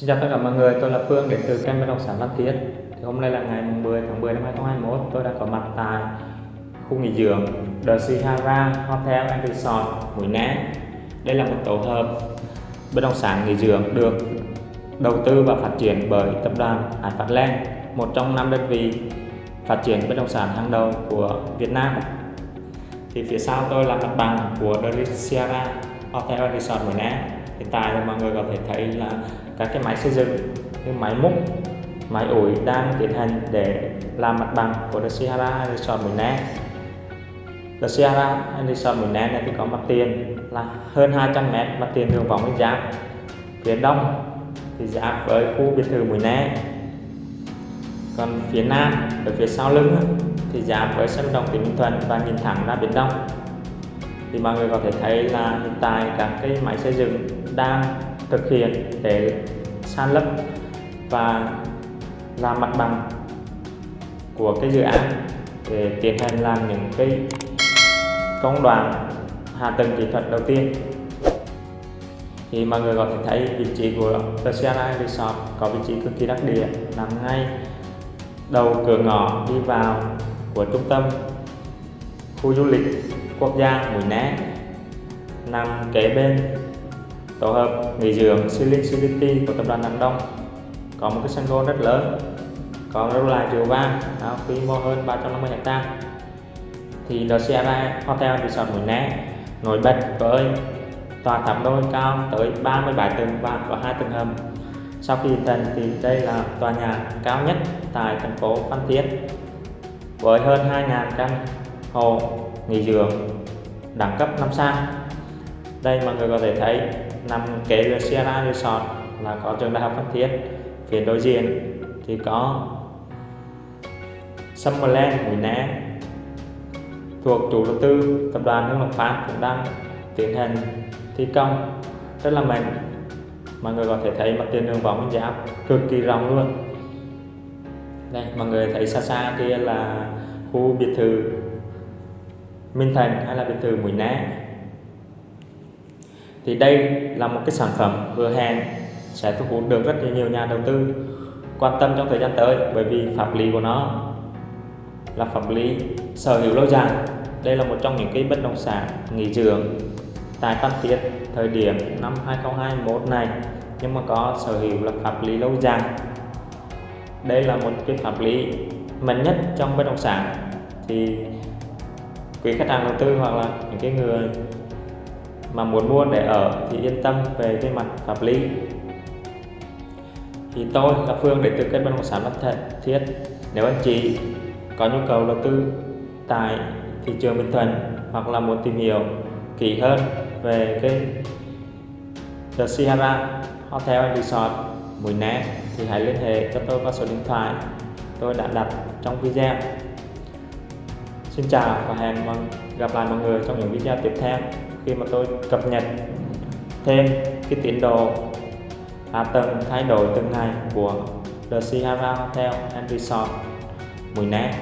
xin chào tất cả mọi người, tôi là Phương đến từ kênh bất động sản Văn Thiết thì Hôm nay là ngày 10 tháng 10 năm 2021 tôi đang có mặt tại khu nghỉ dưỡng The Sihara Hotel and Resort Mũi Né. Đây là một tổ hợp bất động sản nghỉ dưỡng được đầu tư và phát triển bởi tập đoàn Hải Phát Land một trong năm đơn vị phát triển bất động sản hàng đầu của Việt Nam. Thì phía sau tôi là mặt bằng của The Sierra Hotel and Resort Mũi Né hiện tại thì mọi người có thể thấy là các cái máy xây dựng như máy múc, máy ủi đang tiến hành để làm mặt bằng của The Sierra Resort Mũi Né The Sierra Resort Mũi Né này thì có mặt tiền là hơn 200 mét, mặt tiền đường vòng bên giáp phía đông thì giáp với khu biệt thự Mũi Né còn phía nam, ở phía sau lưng thì giáp với sân đồng tỉnh Bình Thuận và nhìn thẳng ra biển đông thì mọi người có thể thấy là hiện tại các cái máy xây dựng đang thực hiện để san lấp và làm mặt bằng của cái dự án để tiến hành làm những cái công đoạn hạ tầng kỹ thuật đầu tiên. Thì mọi người có thể thấy vị trí của The Sierra Resort có vị trí cực kỳ đắc địa, nằm ngay đầu cửa ngõ đi vào của trung tâm khu du lịch quốc gia Mũi Né. Nằm kế bên tổ hợp nghỉ dưỡng Silin City của tập đoàn Nam Đông. Có một cái sân golf rất lớn, có lâu là chiều vang quy mô hơn 350 hecta thì The Sierra Hotel Resort Mũi Né. Nổi bật với tòa tháp đôi cao tới 37 tầng và có hai tầng hầm. Sau khi thành thì đây là tòa nhà cao nhất tại thành phố Phan Thiết, với hơn 2.000 căn hộ nghỉ dưỡng đẳng cấp 5 sao đây mọi người có thể thấy nằm kế với Sierra Resort là có trường đại học Phan Thiết. Phía đối diện thì có Summerland, Mũi Né. Thuộc chủ đầu tư, tập đoàn Hưng Lộc Phát cũng đang tiến hành thi công. Rất là mạnh. Mọi người có thể thấy mặt tiền đường vòng giáp cực kỳ rộng luôn. Đây, mọi người thấy xa xa kia là khu biệt thự Minh Thành hay là biệt thự Mũi Né thì đây là một cái sản phẩm vừa hẹn sẽ thu hút được rất là nhiều nhà đầu tư quan tâm trong thời gian tới bởi vì pháp lý của nó là pháp lý sở hữu lâu dài. Đây là một trong những cái bất động sản nghỉ dưỡng tại Phan Thiết thời điểm năm 2021 này, nhưng mà có sở hữu là pháp lý lâu dài. Đây là một cái pháp lý mạnh nhất trong bất động sản. Thì quý khách hàng đầu tư hoặc là những cái người mà muốn mua để ở thì yên tâm về cái mặt pháp lý. Thì tôi là Phương để tư kết bất động sản Văn Thiết. Nếu anh chị có nhu cầu đầu tư tại thị trường Bình Thuận hoặc là muốn tìm hiểu kỹ hơn về cái The Sierra Hotel and Resort Mũi Né thì hãy liên hệ cho tôi qua số điện thoại tôi đã đặt trong video. Xin chào và hẹn gặp lại mọi người trong những video tiếp theo khi mà tôi cập nhật thêm cái tiến độ hạ tầng thay đổi từng ngày của The Sierra Hotel and Resort Mũi Né.